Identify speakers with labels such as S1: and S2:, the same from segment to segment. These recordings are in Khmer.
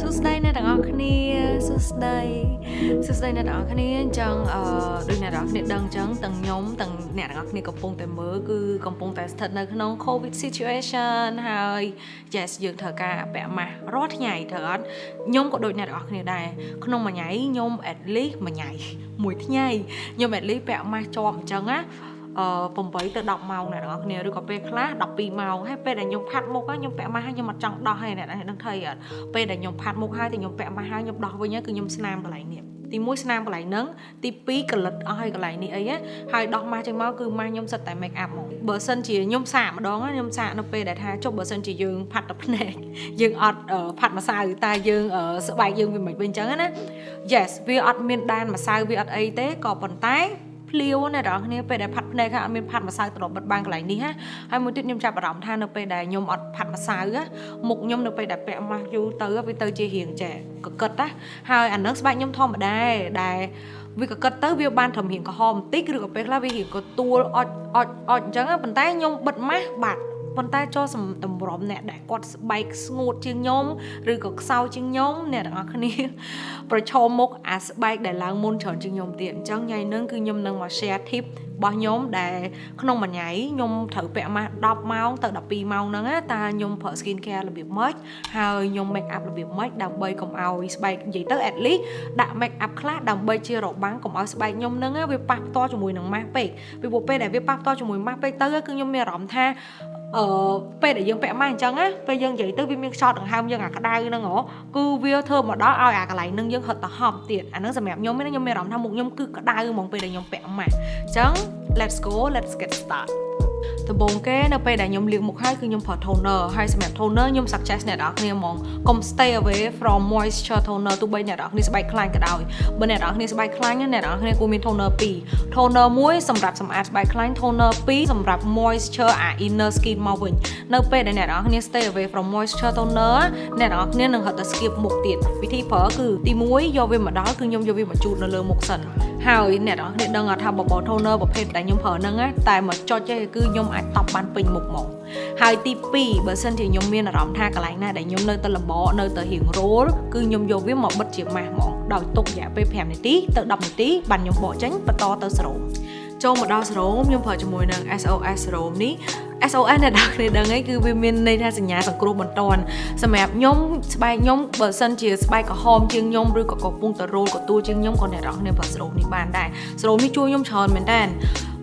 S1: សួស្តីអ្នកទាំងអស់គ្នាសួស្តី សួស្តីអ្នកទាំងអស់គ្នាអញ្ចឹងអឺដូចអ្នកទាំងអស់គ្នាដឹងអញ្ចឹងទាំងខ្ញុំទាំងអ្នកទាំងអស់គ្នាកំពុងតែមើលគឺកំពុងតែស្ថិតនៅក្នុង COVID situation ហើយ yes យើងត្រូវការពាក់ម៉ាស់រាល់ថ្ងៃត្រូវអត់ខ្ញុំក៏ដូចអ្នកទាំងអស់គ្នាដែរក្នុងមួយថ្ងៃខ្ញុំ at least មួយថ្ងៃមួយថ្ងៃខ្ញុំ at least ពាក់ម៉ាស់ជាប់អញ្ចឹងណាអឺ8ទៅ10ម៉ោងអ្នកទាំងអស់គ្នាឬក៏ពេលខ្លះ12ម៉ោងហើយពេលដែលខ្ញុំផាត់មុខខ្ញុំពាក់ម៉ាស់ហើយខ្ញុំអត់ចង់ដោះហើយអ្នកដឹងថៃអត់ពេលដែលខ្ញុំផាត់មុខហើយតែខ្ញុំពាក់ម៉ាស់ហើយខ្ញុំដោះវិញគឺខ្ញុំស្នាមកន្លែងនេះ ទី1ស្នាមកន្លែងហ្នឹងទី2កលិតអស់ហើយកន្លែងនេះអីហើយដោះម៉ាស់ចេញមកគឺម៉ាស់ខ្ញុំសិតតែ make up ហ្មងបើសិនជាខ្ញុំសាកម្ដងខ្ញុំសាកនៅពេលដែលថាចុះបើសិនជាយើងផាត់តែភ្នែកយើងអត់ផាត់ម្សៅតែយើងស្បែកយើងវាមិនវិញអញ្ចឹងណា yes វាអត់មានដែនម្សៅវាអត់អីទេក៏ប៉ុន្តែ ភ្លាវណាបងប្អូនពេលដែលផាត់ភ្នែកហើយអត់មានផាត់ម្សៅទៅបិទបាំងកន្លែងនេះណាហើយមួយទៀតខ្ញុំចាប់អារម្មណ៍ថានៅពេលដែលខ្ញុំអត់ផាត់ម្សៅមុខខ្ញុំនៅពេលដែលពាក់ម៉ាស់យូរទៅវាទៅជារៀងចែកកិតណាហើយអានឹងស្បែកខ្ញុំធម្មតាដែលវាក៏គិតទៅវាបានត្រឹមរៀងក្រហមបន្តិចឬក៏ពេលខ្លះវារៀងក៏ទួលអត់អត់អត់អញ្ចឹងប៉ុន្តែខ្ញុំបិទម៉ាស់បាត់ ប៉ុន្តែចូលតម្រុំអ្នកដែលគាត់ស្បែកស្ងួតជាងខ្ញុំឬក៏ខ្សោយជាងខ្ញុំអ្នកទាំងអស់គ្នាប្រឈមមុខអាស្បែកដែលឡើងមុនច្រើនជាងខ្ញុំទៀតអញ្ចឹងថ្ងៃហ្នឹងគឺខ្ញុំនឹងមក share tip របស់ខ្ញុំដែលក្នុងមួយថ្ងៃខ្ញុំត្រូវពាក់ម៉ាស់10ម៉ោងទៅ12ម៉ោងហ្នឹងតើខ្ញុំប្រើ skin care របៀបម៉េចហើយខ្ញុំ make up របៀបម៉េចដើម្បីកុំឲ្យស្បែកនិយាយទៅ at least ដាក់ make up ខ្លះដើម្បីជារបាំងកុំឲ្យស្បែកខ្ញុំហ្នឹងវាប៉ះផ្ទាល់ជាមួយនឹងម៉ាស់ពេកពីព្រោះពេលដែលវាប៉ះផ្ទាល់ជាមួយម៉ាស់ពេកទៅគឺខ្ញុំមានអារម្មណ៍ថា អឺពេលដែលយើងពាក់ម៉ាស់អញ្ចឹងណាពេលយើងនិយាយទៅវាមានខ្យល់ដង្ហើមយើងអាក្តៅហ្នឹងហ៎គឺវាធ្វើមកដល់ឲ្យអាកន្លែងហ្នឹងយើងហត់ទៅហប់ទៀតអាហ្នឹងសម្រាប់ខ្ញុំខ្ញុំមានអារម្មណ៍ថាមុខខ្ញុំគឺក្តៅហ្មងពេលដែលខ្ញុំពាក់ម៉ាស់អញ្ចឹង let's go let's get start ដំបូងគេនៅពេលដែលខ្ញុំលាងមុខហើយគឺខ្ញុំប្រើ toner ហើយសម្រាប់ toner ខ្ញុំ suggest អ្នកនរគ្នាហ្មងកុំ stay away from moisture toner ទោះបីអ្នកនរគ្នាស្បែកខ្លាញ់ក៏ដោយបើអ្នកនរគ្នាស្បែកខ្លាញ់អ្នកនរគ្នាគួរមាន toner 2 toner 1សម្រាប់សម្អាតស្បែកខ្លាញ់ toner 2សម្រាប់ moisture អា inner skin មកវិញនៅពេលដែលអ្នកនរគ្នា stay away from moisture toner អ្នកនរគ្នានឹងហត់ទៅ skip មុខទៀតវិធីប្រើគឺទី1យកវាមកដល់គឺខ្ញុំយកវាមកជូតនៅលើមុខសិនហើយអ្នកនរគ្នាដឹងថាបបោ toner ប្រភេទដែលខ្ញុំប្រើហ្នឹងតែមកចុចទេគឺខ្ញុំអាចតប់បានពេញមុខមកហើយទី2បើសិនជាខ្ញុំមានអារម្មណ៍ថាកន្លែងណាដែលខ្ញុំនៅទៅលំបនៅទៅរៀងរោលគឺខ្ញុំយកវាមកបិទជាម៉ាស់ហ្មងដោយទុករយៈពេល5នាទីទៅ10នាទីបានខ្ញុំបកចេញបន្តទៅស្រោមចូលមកដល់ស្រោមខ្ញុំប្រើជាមួយនឹង SOS ស្រោមនេះ SOS អ្នកនរគ្នាដឹងអីគឺវាមានន័យថាសញ្ញាសង្គ្រោះបន្ទាន់សម្រាប់ខ្ញុំស្បែកខ្ញុំបើសិនជាស្បែកក្រហមជាងខ្ញុំឬក៏កំពុងតែរោលកទួលជាងខ្ញុំក៏អ្នកនរគ្នាប្រើស្រោមនេះបានដែរស្រោមនេះជួយខ្ញុំច្រើនមែនតើ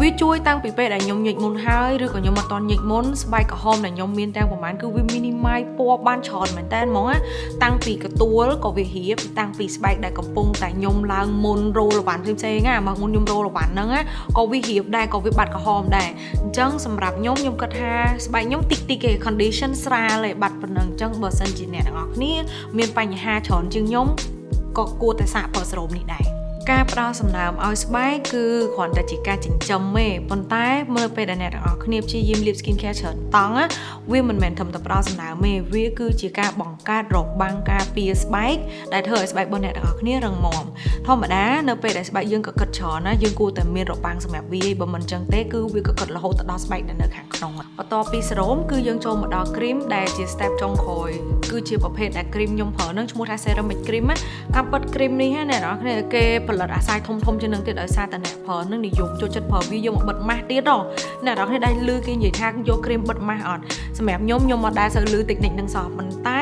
S1: វាជួយតាំងពីពេលដែលខ្ញុំញិចមុនហើយឬក៏ខ្ញុំអត់តន់ញិចមុនស្បែកក្រហមដែលខ្ញុំមានទាំងប្រហែលគឺវា minimize ពណ៌បានច្រើនមែនតើហ្មងណាតាំងពីកទួលក៏វារៀបតាំងពីស្បែកដែលកំពុងតែខ្ញុំឡើងមុនរោលវ៉ាន់ផ្សេងៗណាមកមុនខ្ញុំរោលវ៉ាន់ហ្នឹងណាក៏វារៀបដែរក៏វាបាត់ក្រហមដែរអញ្ចឹងសម្រាប់ខ្ញុំខ្ញុំគិតថាស្បែកខ្ញុំតិចតិចគេ condition ស្រាលឯបាត់ប៉ុណ្ណឹងអញ្ចឹងបើសិនជាអ្នកទាំងអស់គ្នាមានបញ្ហាច្រើនជាងខ្ញុំក៏គួរតែសាកប្រើសេរ៉ូមនេះដែរ ការផ្ដល់សំណើមឲ្យស្បែកគឺគ្រាន់តែជាការចិញ្ចឹមទេប៉ុន្តែមើលពេលដែលអ្នកទាំងអស់គ្នាព្យាយាមលាប skin care ច្រើនតង់វាមិនមែនត្រឹមតែផ្ដល់សំណើមទេវាគឺជាការបង្កើតរបាំងការពារស្បែកដែលធ្វើឲ្យស្បែករបស់អ្នកទាំងអស់គ្នារឹងមាំធម្មតានៅពេលដែលស្បែកយើងកកិតច្រើនណាយើងគួរតែមានរបាំងសម្រាប់វាបើមិនចឹងទេគឺវាកកិតរហូតទៅដល់ស្បែកដែលនៅខាងក្នុងបន្ទាប់ពីសេរ៉ូមគឺយើងចូលមកដល់ cream ដែលជា step ចុងក្រោយគឺជាប្រភេទដែល cream ខ្ញុំប្រើនឹងឈ្មោះថា ceramic cream ណាការពិត cream នេះណាអ្នកនរគ្នាគេផលិតអាសាយធំធំជាងនឹងទៀតដោយសារតែអ្នកប្រើនឹងនិយមចូលចិត្តប្រើវាយកមកបិទម៉ាស់ទៀតហ៎អ្នកនរគ្នាដែលលឺគេនិយាយថាយកគ្រីមបិទម៉ាស់អត់សម្រាប់ខ្ញុំខ្ញុំមកដែរសូវលឺតិចនិចនឹងសោះប៉ុន្តែ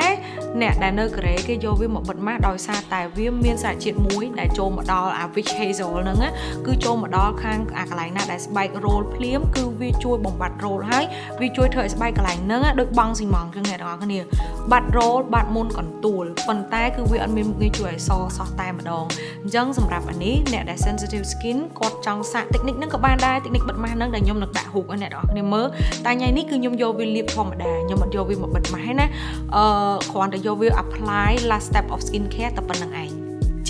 S1: អ្នកដែលនៅកូរ៉េគេយកវាមកបិទម៉ាស់ដោយសារតែវាមានសារជាតិមួយដែលចូលមកដល់អា witch hazel ហ្នឹងគឺចូលមកដល់ខាងអាកន្លែងណាដែលស្បែករោលភ្លាមគឺវាជួយបំបត្តិរោលហើយវាជួយធ្វើឲ្យស្បែកកន្លែងហ្នឹងដូចបង់ស៊ីម៉ងចឹងអ្នកនរគ្នាបាត់រោលបាត់មុនកន្ទួលប៉ុន្តែគឺវាអត់មានមុខងារជួយឲ្យសសោះតែម្ដងអញ្ចឹងសម្រាប់អានេះអ្នកដែល sensitive skin គាត់ចង់សាក technique ហ្នឹងក៏បានដែរ technique បិទម៉ាស់ហ្នឹងដែលខ្ញុំនឹងដាក់រូបឲ្យអ្នកនរគ្នាមើលតែថ្ងៃនេះគឺខ្ញុំយកវាលាបធម្មតាខ្ញុំអត់យកវាមកបិទម៉ាស់ទេណាអឺគ្រាន់តែយកវា apply last step of skin care តែប៉ុណ្្នឹងឯង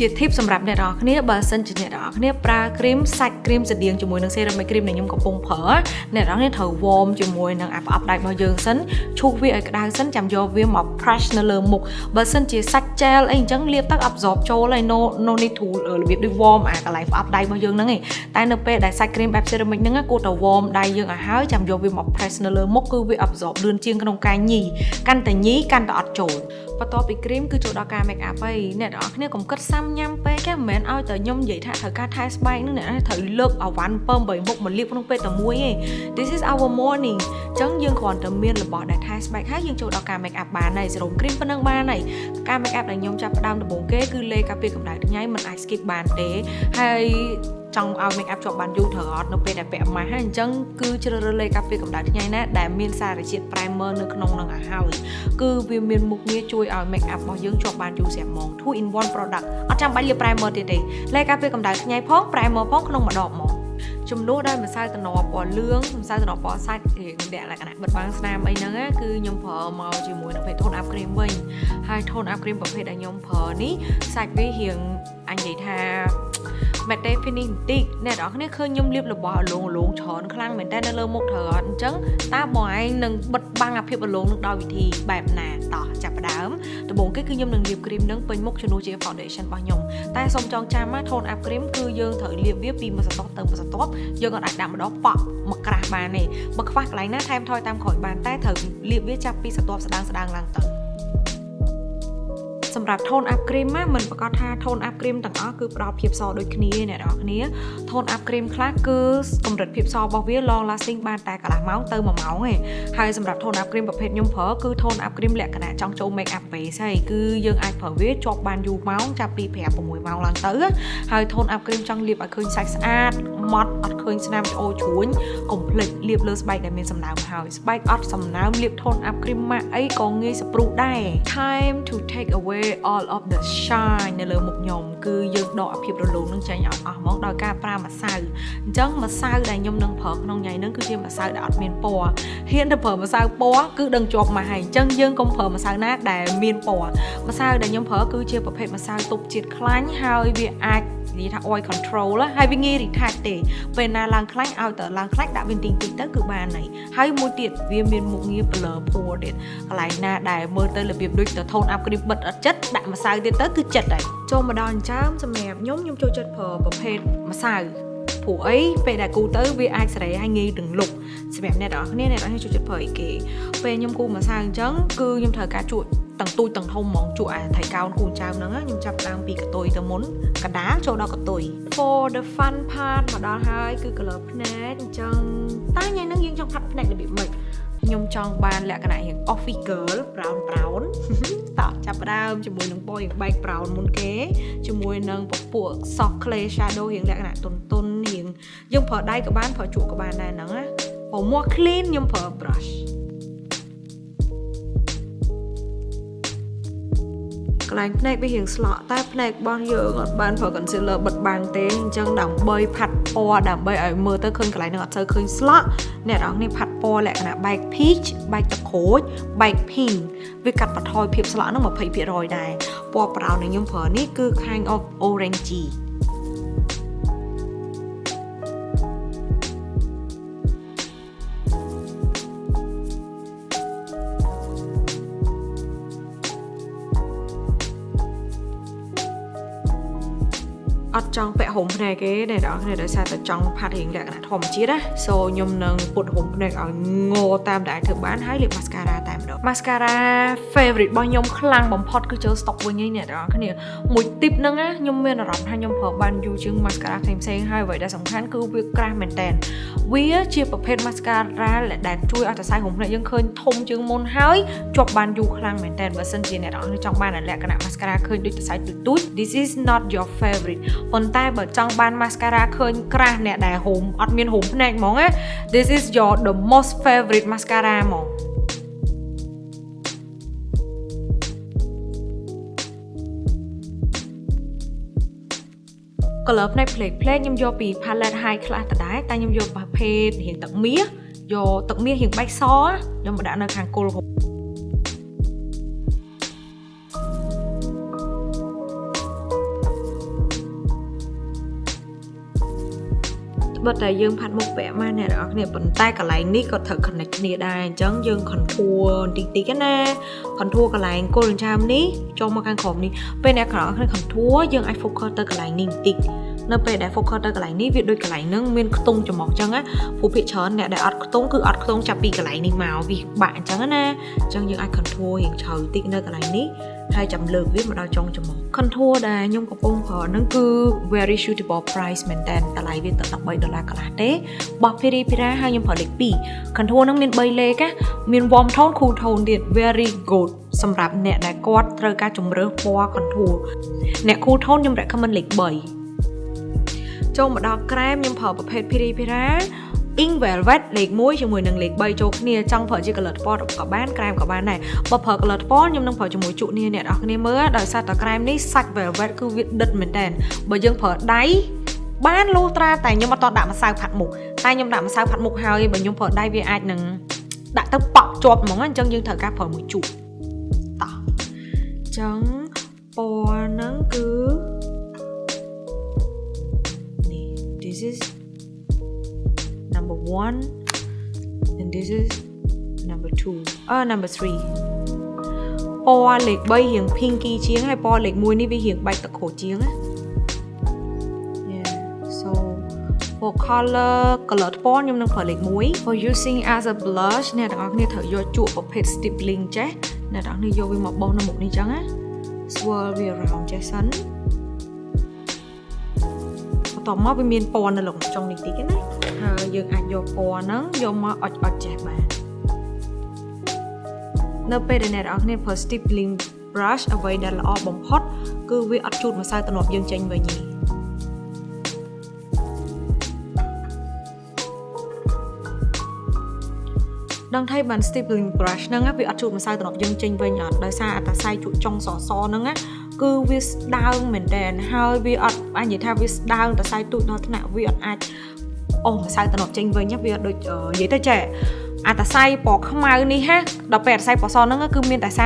S1: ជាជា tip សម្រាប់អ្នកនរគ្នាបើសិនជាអ្នកនរគ្នាប្រើគ្រីមសាច់គ្រីមស្តៀងជាមួយនឹង ceramic cream ដែលខ្ញុំកំពុងប្រើអ្នកនរគ្នាត្រូវ warm ជាមួយនឹងអាប្រអប់ដៃរបស់យើងសិនឈូសវាឲ្យក្តៅសិនចាំយកវាមក brush នៅលើមុខបើសិនជាសាច់ gel អីអញ្ចឹងលាបទឹក absorb ចូលហើយ no no need to របៀបដូច warm អាកន្លែងប្រអប់ដៃរបស់យើងហ្នឹងឯងតែនៅពេលដែលសាច់ cream បែប ceramic ហ្នឹងគួរតែ warm ដៃយើងឲ្យហើយចាំយកវាមក press នៅលើមុខគឺវា absorb លឿនជាងក្នុងការញីកាន់តែញីកាន់តែអត់ចូល បន្ទាប់ពីគ្រីមគឺចូលដល់ការ make up ហើយអ្នកនរគ្នាកុំគិតសាំញ៉ាំពេកមិនមែនឲ្យតែខ្ញុំនិយាយថាត្រូវការថែស្បែកនឹងអ្នកត្រូវលើកអវ៉ាន់ពើ8មុខមកលាបក្នុងពេលតែមួយទេ This is our morning អញ្ចឹងយើងគ្រាន់តែមានរបស់ដែលថែស្បែកហើយយើងចូលដល់ការ make up បានហើយសេរ៉ូមគ្រីមប៉ុណ្ណឹងបានហើយការ make up ដែលខ្ញុំចាប់ផ្ដើមដំបូងគេគឺលេការពារកម្ដៅថ្ងៃមិនអាច skip បានទេហើយ ចង់ឲ្យ make up ជាប់បានយូរត្រូវអត់នៅពេលដែលពាក់ម៉ាស់ហើយអញ្ចឹងគឺជ្រើសរើសលេខការពារកម្ដៅថ្ងៃណាដែលមានសារជាតិ primer នៅក្នុងនឹងឲ្យហើយគឺវាមានមុខងារជួយឲ្យ make up របស់យើងជាប់បានយូរស្រាប់ហ្មង2 in 1 product អត់ចាំបាច់លាប primer ទៀតទេលេខការពារកម្ដៅថ្ងៃផង primer ផងក្នុងមួយដបហ្មងចំនួនដោយម្សៅតំណពណ៌លឿងម្សៅតំណពណ៌សាច់រៀងដាក់លក្ខណៈបិទបាំងស្នាមអីហ្នឹងគឺខ្ញុំប្រើមកជាមួយនឹងភេទ tone up cream វិញហើយ tone up cream ប្រភេទដែលខ្ញុំប្រើនេះសាច់វារៀងអញនិយាយថា matte finish បន្តិចអ្នកនរគ្នាឃើញខ្ញុំលាបរបស់អលងអលងច្រើនខ្លាំងមែនតើនៅលើមុខត្រូវអត់អញ្ចឹងតើបងឯងនឹងបិទបាំងអាភាពអលងនឹងដោយវិធីបែបណាតោះចាប់ផ្ដើមដំបូងគេគឺខ្ញុំនឹងលាបគ្រីមនឹងពេញមុខជំនួសជា foundation របស់ខ្ញុំតែសូមចងចាំណា tone up cream គឺយើងត្រូវលាបវាពីមួយសន្ទុះទៅមួយសន្ទុះយើងអាចដាក់ម្ដងប៉ក់មកក្រាស់បានទេបើខ្វះកន្លែងណាថែមថយតាមក្រោយបានតែត្រូវលាបវាចាប់ពីសន្ទុះស្ដាងស្ដាងឡើងទៅ សម្រាប់ tone up cream ណាមិនប្រកាសថា tone up cream ទាំងអស់គឺផ្ដល់ភាពសដូចគ្នាអ្នកនរគ្នា tone up cream ខ្លះគឺកម្រិតភាពសរបស់វា long lasting បានតែកន្លះម៉ោងទៅ1ម៉ោងឯងហើយសម្រាប់ tone up cream ប្រភេទខ្ញុំប្រើគឺ tone up cream លក្ខណៈចង់ចូល make up base ហើយគឺយើងអាចប្រើវាជាប់បានយូរម៉ោងចាប់ពី5 6ម៉ោងឡើងទៅហើយ tone up cream ចង់លាបឲ្យឃើញសាច់ស្អាតម៉ត់អត់ឃើញស្នាមច្អូជ្រួញកុំភ្លេចលាបលើស្បែកដែលមានសំណើមហើយស្បែកអត់សំណើមលាប tone up cream ម៉ាក់អីក៏ងាយស្ព្រុះដែរ time to take away all of the shine នៅលើមុខខ្ញុំគឺយើងដកអាភាពរលោងនឹងចេញឲ្យអស់ហ្មងដោយការប្រើម្សៅអញ្ចឹងម្សៅដែលខ្ញុំនឹងប្រើក្នុងថ្ងៃហ្នឹងគឺជាម្សៅដែលអត់មានពណ៌ហ៊ានទៅប្រើម្សៅពណ៌គឺដឹងជាប់មកហើយអញ្ចឹងយើងកុំប្រើម្សៅណាដែលមានពណ៌ម្សៅដែលខ្ញុំប្រើគឺជាប្រភេទម្សៅទប់ជាតិខ្លាញ់ហើយវាអាច និយាយថា oil control ហើយវាងាយ retouch ទេពេលណាឡើងខ្លាញ់ឲ្យតែឡើងខ្លាញ់ដាក់វាទីងតិចទៅគឺបានហើយហើយមួយទៀតវាមានមុខងារ blur ភួរទៀតកន្លែងណាដែលមើលទៅរបៀបដូចទៅ tone up គ្រីមបិទអត់ចិត្តដាក់ម្សៅទៀតទៅគឺចិត្តហើយចូលមកដល់អញ្ចឹងសម្រាប់ខ្ញុំខ្ញុំចូលចិត្តប្រើប្រភេទម្សៅព្រោះអីពេលដែលគូទៅវាអាចសេរីហើយងាយទាំងលុក សម្រាប់អ្នកទាំងអស់គ្នាអ្នកទាំងអស់គ្នាចូលចិត្តប្រើអីគេពេលខ្ញុំគូម្សៅអញ្ចឹងគឺខ្ញុំត្រូវការជក់ទាំងទូចទាំងធំហ្មងជក់អាថៃកោនគូចៅហ្នឹងខ្ញុំចាប់ដើមពីកតុយទៅមុនកដាលចូលដល់កតុយ for the fun part មកដល់ហើយគឺ color ភ្នែកអញ្ចឹងតើថ្ងៃហ្នឹងយើងចង់ផាត់ភ្នែករបៀបម៉េចខ្ញុំចង់បានលក្ខណៈរៀង office girl brown brown តោះចាប់ដើមជាមួយនឹងពណ៌រៀងបែក brown មុនគេជាមួយនឹងពពួក soft clay shadow រៀងលក្ខណៈទន់ទន់រៀងយើងប្រើដៃក៏បានប្រើជក់ក៏បានដែរហ្នឹងណា ពណ៌មាស់ clean ខ្ញុំប្រើ brush កន្លែងភ្នែកវារៀងស្លក់តែភ្នែករបស់យើងអត់បានប្រើ concealer បិទបាំងទេអញ្ចឹងដើម្បីផាត់ពណ៌ដើម្បីឲ្យមើលទៅឃើញកន្លែងហ្នឹងអត់សូវឃើញស្លក់អ្នកនរគ្នាផាត់ពណ៌លក្ខណៈបែក peach បែកទឹកក្រូចបែក pink វាកាត់បន្ថយភាពស្លក់ហ្នឹង20%ដែរពណ៌ brown ដែលខ្ញុំប្រើនេះគឺ kind of orangey ចង់ពាក់ហុំភ្នែកទេអ្នកនរគ្នាដោយសារតែចង់ផាត់រៀងលក្ខណៈធម្មជាតិណា so ខ្ញុំនឹងពុតហុំភ្នែកឲ្យងោតាមដែលអាចធ្វើបានហើយលាប mascara តែម្ដង mascara favorite របស់ខ្ញុំខ្លាំងបំផុតគឺចូល stock វិញឯអ្នកនរគ្នាមួយ tip ហ្នឹងណាខ្ញុំមានអារម្មណ៍ថាខ្ញុំប្រើបានយូរជាង mascara ផ្សេងៗហើយអ្វីដែលសំខាន់គឺវាក្រាស់មែនតើវាជាប្រភេទ mascara ដែលជួយឲ្យសរសៃហុំភ្នែកយើងឃើញធំជាងមុនហើយជាប់បានយូរខ្លាំងមែនតើបើសិនជាអ្នកនរគ្នាចង់បានលក្ខណៈ mascara ឃើញដូចសរសៃទូចៗ this is not your favorite ប៉ុន្តែបើចង់បាន mascara ឃើញក្រាស់អ្នកដែលហូមអត់មានហូមភ្នែកហ្មងណា this is your the most favorite mascara ហ្មង color ផ្នែកផ្លេកផ្លេកខ្ញុំយកពី palette high class ដដែលតែខ្ញុំយកប្រភេទរៀងទឹកមាសយកទឹកមាសរៀងបែកសខ្ញុំមកដាក់នៅខាងគល់ បិទតែយើងផាត់មុខពាក់មកអ្នកទាំងអស់គ្នាប៉ុន្តែកន្លែងនេះក៏ត្រូវ connect គ្នាដែរអញ្ចឹងយើង contour បន្តិចតិចណា contour កន្លែងគល់ចាមនេះចូលមកខាងក្រោមនេះពេលអ្នកទាំងអស់គ្នា contour យើងអាច focus ទៅកន្លែងនេះបន្តិច នៅពេលដែល focus ទៅកន្លែងនេះវាដូចកន្លែងហ្នឹងមានខ្ទង់ច្រមុះអញ្ចឹងណាព្រោះភាគច្រើនអ្នកដែលអត់ខ្ទង់គឺអត់ខ្ទង់ចាប់ពីកន្លែងនេះមកវាបាក់អញ្ចឹងណាអញ្ចឹងយើងអាច contour រៀងជ្រៅតិចនៅកន្លែងនេះហើយចាំលើកវាមកដល់ចុងច្រមុះ contour ដែលខ្ញុំកំពុងប្រើហ្នឹងគឺ very suitable price មែនតើតម្លៃវាទៅ13ដុល្លារកន្លះទេបោះ Piri Pira ហើយខ្ញុំប្រើលេខ2 contour ហ្នឹងមាន3លេខណាមាន warm tone cool tone ទៀត very good សម្រាប់អ្នកដែលគាត់ត្រូវការជំរើសពណ៌ contour អ្នក cool tone ខ្ញុំ recommend លេខ3 ចូលមកដល់ក្រែមខ្ញុំប្រើប្រភេទ Piri Pira Ink Velvet លេខ1ជាមួយនឹងលេខ3ចូលគ្នាចង់ប្រើជា color ថ្ពណ៌ក៏បានក្រែមក៏បានដែរបើប្រើ color ថ្ពណ៌ខ្ញុំនឹងប្រើជាមួយជក់នេះអ្នកនរគ្នាមើលដោយសារតែក្រែមនេះសាច់ velvet គឺវាដិតមែនតើបើយើងប្រើដៃបានលូត្រាតែខ្ញុំអត់តដាក់ម្សៅផាត់មុខតែខ្ញុំដាក់ម្សៅផាត់មុខហើយបើខ្ញុំប្រើដៃវាអាចនឹងដាក់ទៅប៉ក់ជាប់ហ្មងអញ្ចឹងយើងត្រូវការប្រើមួយជក់តោះអញ្ចឹងពណ៌ហ្នឹងគឺ is number one and this is number two អឺ number three ពណ៌លេខ3រៀង pinky ជាងហើយពណ៌លេខ1នេះវារៀងបែកទឹកក្រូចជាងណា Yeah so for color color ថ្ពណ៌ខ្ញុំនឹងប្រើលេខ1 for using as a blush អ្នកទាំងអស់គ្នាត្រូវយកជក់ប្រភេទ stippling ចេះអ្នកទាំងអស់គ្នាយកវាមកបោសនៅមុខនេះចឹងណា swirl វា around ចេះសិន បន្ទាប់មកវាមានពណ៌នៅលើចុងនេះតិចណាហើយយើងអាចយកពណ៌ហ្នឹងយកមកអុចអុចចេះបាននៅពេលដែលអ្នកនរគ្នាប្រើ stippling brush អ្វីដែលល្អបំផុត គឺវាអត់ជូតម្សៅទំនាប់យើងចេញវិញទេដឹងថាបាន stippling brush ហ្នឹងវាអត់ជូតម្សៅទំនាប់យើងចេញវិញអត់ដោយសារអត្តស័យជក់ចុងសសហ្នឹងណា គឺវាស្ដើងមែនតើហើយវាអត់អាចនិយាយថាវាស្ដើងតសៃទូចដល់ថ្នាក់វាអត់អាចអូម្សៅតំណប់ចេញវិញវាដូចនិយាយទៅចេះអាតសៃពណ៌ខ្មៅនេះហាដល់ពេលអាតសៃពណ៌សហ្នឹងគឺមានតែ30%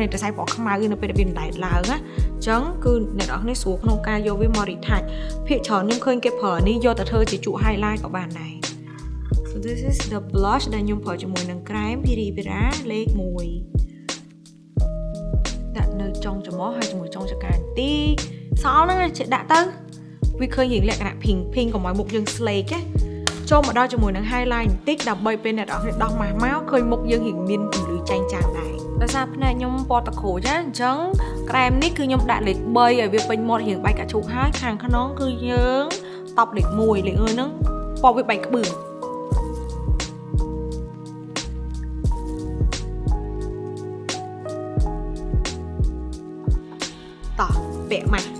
S1: នៃអាតសៃពណ៌ខ្មៅនៅពេលវាដែតឡើងណាអញ្ចឹងគឺអ្នកនរគ្នាស្រួលក្នុងការយកវាមក retouch ភាគច្រើនខ្ញុំឃើញគេប្រើនេះយកទៅធ្វើជាជក់ highlight ក៏បានដែរ So this is the blush ដែលខ្ញុំប្រើជាមួយនឹងក្រែម Piri Pira លេខ1ដាក់នៅ ចុងច្រមុះហើយជាមួយចុងចង្កាបន្តិចសល់ហ្នឹងចេះដាក់ទៅវាឃើញរៀងលក្ខណៈ pink pink កុំឲ្យមុខយើង slake ណាចូលមកដល់ជាមួយនឹង highlight បន្តិចដើម្បីពេលអ្នកនរគ្នាដោះម៉ាស់មកឃើញមុខយើងរៀងមានពន្លឺចែងចាំងដែរដោយសារផ្នែកខ្ញុំពណ៌តក្រូចណាអញ្ចឹងក្រែមនេះគឺខ្ញុំដាក់លេខ3ឲ្យវាពេញមាត់រៀងបែកកាឈូកហើយខាងក្នុងគឺយើងតប់លេខ1លេខ1ហ្នឹងពណ៌វាបែកក្បឿង ពាក់